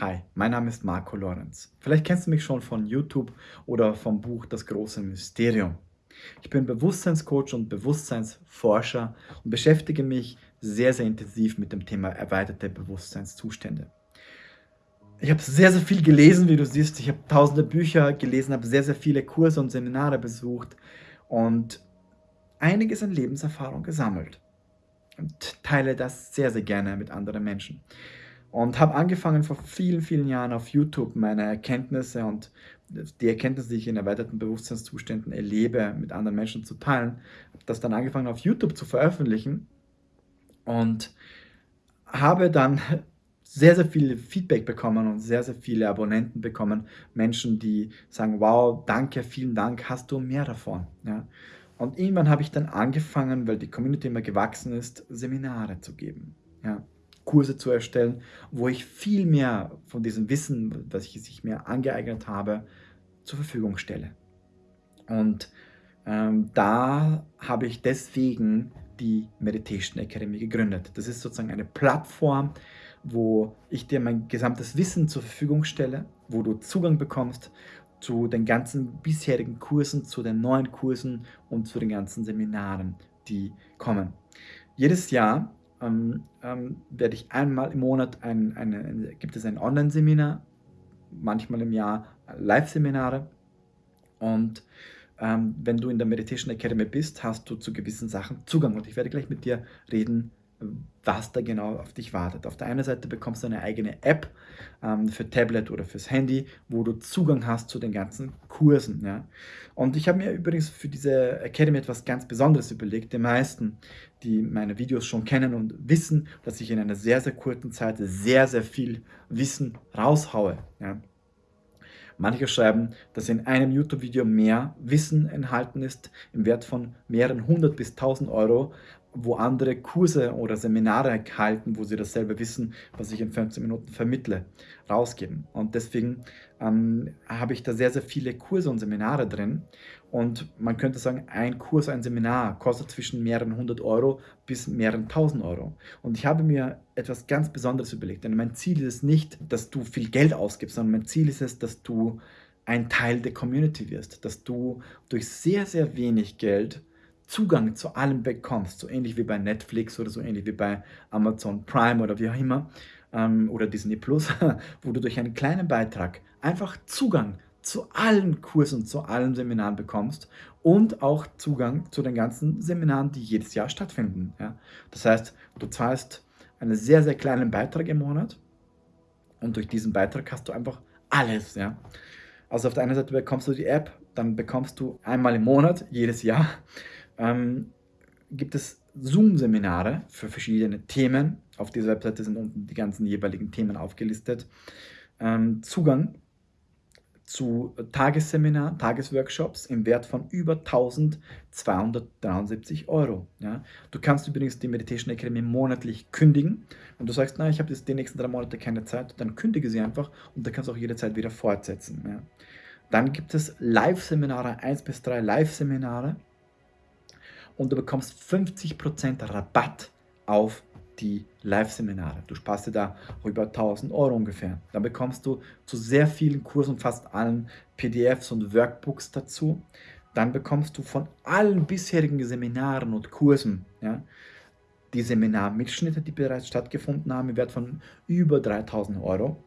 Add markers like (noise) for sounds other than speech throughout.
Hi, mein Name ist Marco Lorenz. Vielleicht kennst du mich schon von YouTube oder vom Buch Das große Mysterium. Ich bin Bewusstseinscoach und Bewusstseinsforscher und beschäftige mich sehr, sehr intensiv mit dem Thema erweiterte Bewusstseinszustände. Ich habe sehr, sehr viel gelesen, wie du siehst. Ich habe tausende Bücher gelesen, habe sehr, sehr viele Kurse und Seminare besucht und einiges an Lebenserfahrung gesammelt und teile das sehr, sehr gerne mit anderen Menschen. Und habe angefangen vor vielen, vielen Jahren auf YouTube meine Erkenntnisse und die Erkenntnisse, die ich in erweiterten Bewusstseinszuständen erlebe, mit anderen Menschen zu teilen. Habe das dann angefangen auf YouTube zu veröffentlichen und habe dann sehr, sehr viel Feedback bekommen und sehr, sehr viele Abonnenten bekommen. Menschen, die sagen, wow, danke, vielen Dank, hast du mehr davon. Ja? Und irgendwann habe ich dann angefangen, weil die Community immer gewachsen ist, Seminare zu geben. Ja? Kurse zu erstellen, wo ich viel mehr von diesem Wissen, das ich mehr angeeignet habe, zur Verfügung stelle. Und ähm, da habe ich deswegen die Meditation Academy gegründet. Das ist sozusagen eine Plattform, wo ich dir mein gesamtes Wissen zur Verfügung stelle, wo du Zugang bekommst zu den ganzen bisherigen Kursen, zu den neuen Kursen und zu den ganzen Seminaren, die kommen. Jedes Jahr ähm, ähm, werde ich einmal im Monat, ein, eine, gibt es ein Online-Seminar, manchmal im Jahr Live-Seminare. Und ähm, wenn du in der Meditation Academy bist, hast du zu gewissen Sachen Zugang. Und ich werde gleich mit dir reden, was da genau auf dich wartet. Auf der einen Seite bekommst du eine eigene App ähm, für Tablet oder fürs Handy, wo du Zugang hast zu den ganzen Kursen. Ja? Und ich habe mir übrigens für diese Academy etwas ganz Besonderes überlegt. Die meisten, die meine Videos schon kennen und wissen, dass ich in einer sehr, sehr kurzen Zeit sehr, sehr viel Wissen raushaue. Ja? Manche schreiben, dass in einem YouTube-Video mehr Wissen enthalten ist, im Wert von mehreren hundert bis tausend Euro, wo andere Kurse oder Seminare halten, wo sie dasselbe Wissen, was ich in 15 Minuten vermittle, rausgeben. Und deswegen ähm, habe ich da sehr, sehr viele Kurse und Seminare drin. Und man könnte sagen, ein Kurs, ein Seminar kostet zwischen mehreren hundert Euro bis mehreren tausend Euro. Und ich habe mir etwas ganz Besonderes überlegt. Denn mein Ziel ist es nicht, dass du viel Geld ausgibst, sondern mein Ziel ist es, dass du ein Teil der Community wirst, dass du durch sehr, sehr wenig Geld Zugang zu allem bekommst, so ähnlich wie bei Netflix oder so ähnlich wie bei Amazon Prime oder wie auch immer ähm, oder Disney Plus, (laughs) wo du durch einen kleinen Beitrag einfach Zugang zu allen Kursen, zu allen Seminaren bekommst und auch Zugang zu den ganzen Seminaren, die jedes Jahr stattfinden. Ja? Das heißt, du zahlst einen sehr, sehr kleinen Beitrag im Monat und durch diesen Beitrag hast du einfach alles. Ja? Also auf der einen Seite bekommst du die App, dann bekommst du einmal im Monat, jedes Jahr, ähm, gibt es Zoom-Seminare für verschiedene Themen. Auf dieser Webseite sind unten die ganzen jeweiligen Themen aufgelistet. Ähm, Zugang zu Tagesseminar, Tagesworkshops im Wert von über 1273 Euro. Ja. Du kannst übrigens die Meditation Academy monatlich kündigen. Wenn du sagst, na, ich habe jetzt die nächsten drei Monate keine Zeit, dann kündige sie einfach und dann kannst du auch jederzeit wieder fortsetzen. Ja. Dann gibt es Live-Seminare, 1 bis 3 Live-Seminare und du bekommst 50% Rabatt auf die Live-Seminare. Du sparst dir da über 1000 Euro ungefähr. Dann bekommst du zu sehr vielen Kursen, fast allen PDFs und Workbooks dazu. Dann bekommst du von allen bisherigen Seminaren und Kursen ja, die Seminarmitschnitte, die bereits stattgefunden haben, im Wert von über 3000 Euro.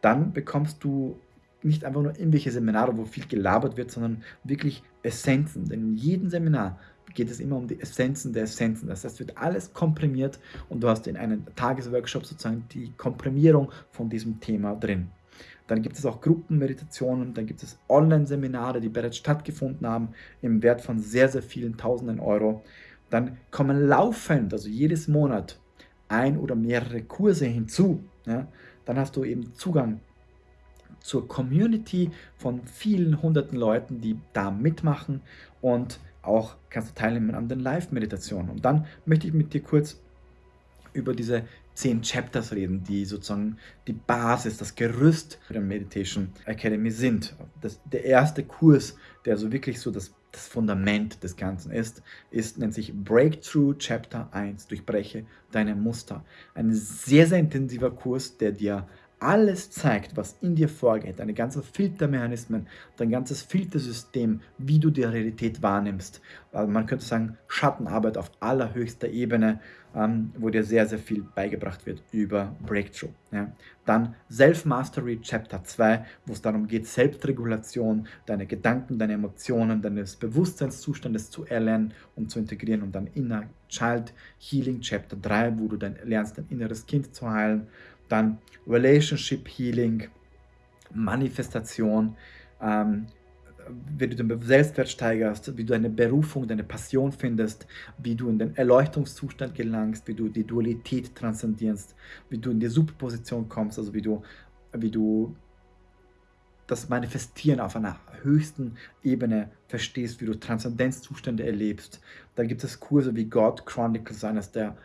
Dann bekommst du nicht einfach nur irgendwelche Seminare, wo viel gelabert wird, sondern wirklich Essenzen. Denn in jedem Seminar geht es immer um die Essenzen der Essenzen. Das heißt, wird alles komprimiert und du hast in einem Tagesworkshop sozusagen die Komprimierung von diesem Thema drin. Dann gibt es auch Gruppenmeditationen, dann gibt es Online-Seminare, die bereits stattgefunden haben, im Wert von sehr, sehr vielen Tausenden Euro. Dann kommen laufend, also jedes Monat, ein oder mehrere Kurse hinzu. Ja? Dann hast du eben Zugang zur Community von vielen hunderten Leuten, die da mitmachen und auch kannst du teilnehmen an den Live-Meditationen. Und dann möchte ich mit dir kurz über diese zehn Chapters reden, die sozusagen die Basis, das Gerüst der Meditation Academy sind. Das, der erste Kurs, der so wirklich so das, das Fundament des Ganzen ist, ist, nennt sich Breakthrough Chapter 1, durchbreche deine Muster. Ein sehr, sehr intensiver Kurs, der dir alles zeigt, was in dir vorgeht, deine ganzen Filtermechanismen, dein ganzes Filtersystem, wie du die Realität wahrnimmst. Also man könnte sagen, Schattenarbeit auf allerhöchster Ebene, ähm, wo dir sehr, sehr viel beigebracht wird über Breakthrough. Ja. Dann Self-Mastery Chapter 2, wo es darum geht, Selbstregulation, deine Gedanken, deine Emotionen, deines Bewusstseinszustandes zu erlernen und zu integrieren. Und dann Inner Child Healing Chapter 3, wo du dann lernst, dein inneres Kind zu heilen dann Relationship Healing, Manifestation, ähm, wie du den Selbstwert steigerst, wie du deine Berufung, deine Passion findest, wie du in den Erleuchtungszustand gelangst, wie du die Dualität transzendierst, wie du in die Superposition kommst, also wie du, wie du das Manifestieren auf einer höchsten Ebene verstehst, wie du Transzendenzzustände erlebst. Da gibt es Kurse wie God Chronicles, eines der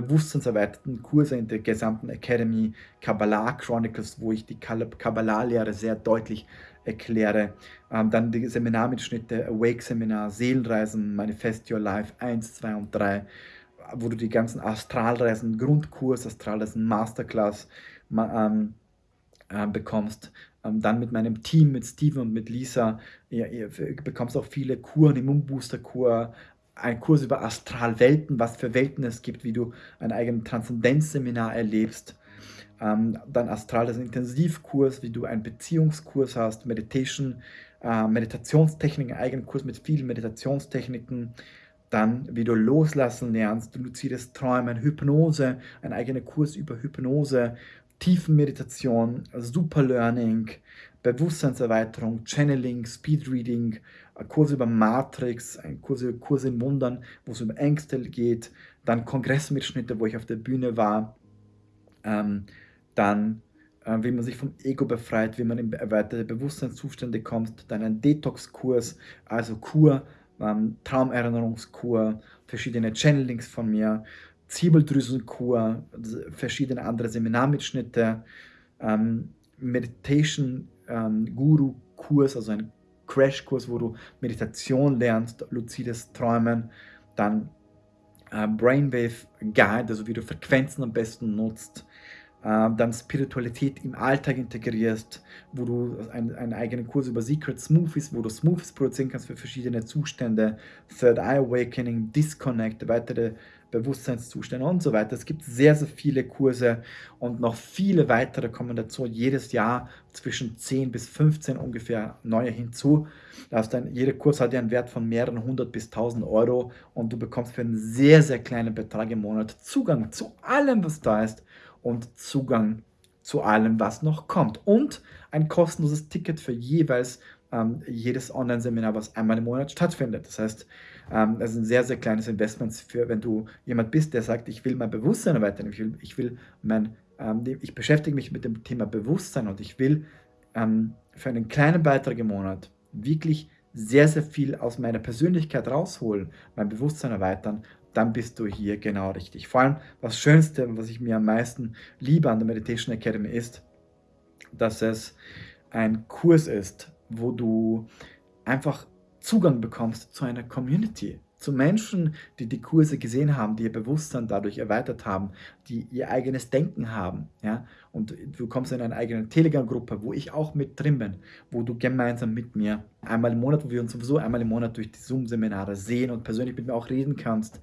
bewusstseinserweiterten Kurse in der gesamten Academy, Kabbalah Chronicles, wo ich die Kabbalah-Lehre sehr deutlich erkläre. Ähm, dann die Seminarmitschnitte, Awake-Seminar, Seelenreisen, Manifest Your Life 1, 2 und 3, wo du die ganzen Astralreisen, Grundkurs, Astralreisen, Masterclass ähm, äh, bekommst. Ähm, dann mit meinem Team, mit Steven und mit Lisa, ihr, ihr bekommst auch viele Kuren, Immunbooster-Kur, ein Kurs über Astralwelten, was für Welten es gibt, wie du ein eigenes Transzendenzseminar erlebst. Ähm, dann astrales Intensivkurs, wie du einen Beziehungskurs hast, Meditation, äh, Meditationstechniken, eigenen Kurs mit vielen Meditationstechniken. Dann, wie du loslassen lernst, luzides Träumen, Hypnose, ein eigener Kurs über Hypnose, Tiefenmeditation, Superlearning, Bewusstseinserweiterung, Channeling, Speedreading, Kurse über Matrix, Kurse, Kurse in Wundern, wo es um Ängste geht, dann Kongressmitschnitte, wo ich auf der Bühne war, ähm, dann äh, wie man sich vom Ego befreit, wie man in erweiterte Bewusstseinszustände kommt, dann ein Detox-Kurs, also Kur, ähm, Traumerinnerungskur, verschiedene Channelings von mir, Ziebeldrüsenkur, verschiedene andere Seminarmitschnitte, ähm, Meditation ähm, Guru Kurs, also ein Crashkurs, wo du Meditation lernst, luzides Träumen, dann äh, Brainwave Guide, also wie du Frequenzen am besten nutzt, äh, dann Spiritualität im Alltag integrierst, wo du einen eigenen Kurs über Secret Smoothies, wo du Smoothies produzieren kannst für verschiedene Zustände, Third Eye Awakening, Disconnect, weitere Bewusstseinszustände und so weiter. Es gibt sehr, sehr viele Kurse und noch viele weitere kommen dazu. Jedes Jahr zwischen 10 bis 15 ungefähr neue hinzu. Das dann, jeder Kurs hat ja einen Wert von mehreren hundert bis tausend Euro und du bekommst für einen sehr, sehr kleinen Betrag im Monat Zugang zu allem, was da ist und Zugang zu allem, was noch kommt. Und ein kostenloses Ticket für jeweils ähm, jedes Online-Seminar, was einmal im Monat stattfindet. Das heißt, ähm, das ist ein sehr, sehr kleines Investment für, wenn du jemand bist, der sagt, ich will mein Bewusstsein erweitern, ich will, ich will mein, ähm, ich beschäftige mich mit dem Thema Bewusstsein und ich will ähm, für einen kleinen Beitrag im Monat wirklich sehr, sehr viel aus meiner Persönlichkeit rausholen, mein Bewusstsein erweitern, dann bist du hier genau richtig. Vor allem das Schönste, was ich mir am meisten liebe an der Meditation Academy ist, dass es ein Kurs ist, wo du einfach Zugang bekommst zu einer Community, zu Menschen, die die Kurse gesehen haben, die ihr Bewusstsein dadurch erweitert haben, die ihr eigenes Denken haben. Ja? Und du kommst in eine eigene Telegram-Gruppe, wo ich auch mit drin bin, wo du gemeinsam mit mir einmal im Monat, wo wir uns sowieso einmal im Monat durch die Zoom-Seminare sehen und persönlich mit mir auch reden kannst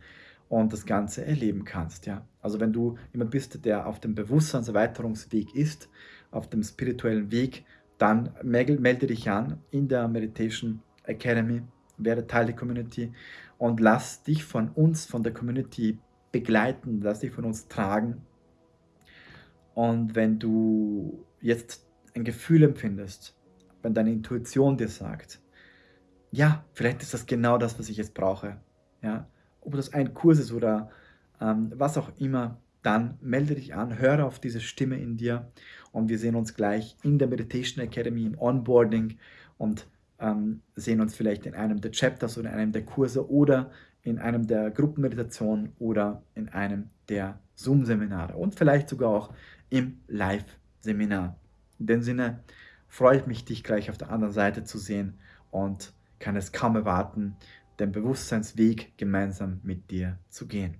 und das Ganze erleben kannst. Ja? Also wenn du jemand bist, der auf dem Bewusstseinserweiterungsweg ist, auf dem spirituellen Weg, dann melde dich an in der Meditation Academy, werde Teil der Community und lass dich von uns, von der Community begleiten, lass dich von uns tragen. Und wenn du jetzt ein Gefühl empfindest, wenn deine Intuition dir sagt, ja, vielleicht ist das genau das, was ich jetzt brauche, ja, ob das ein Kurs ist oder ähm, was auch immer, dann melde dich an, höre auf diese Stimme in dir und wir sehen uns gleich in der Meditation Academy im Onboarding und ähm, sehen uns vielleicht in einem der Chapters oder in einem der Kurse oder in einem der Gruppenmeditationen oder in einem der Zoom-Seminare und vielleicht sogar auch im Live-Seminar. In dem Sinne freue ich mich, dich gleich auf der anderen Seite zu sehen und kann es kaum erwarten, den Bewusstseinsweg gemeinsam mit dir zu gehen.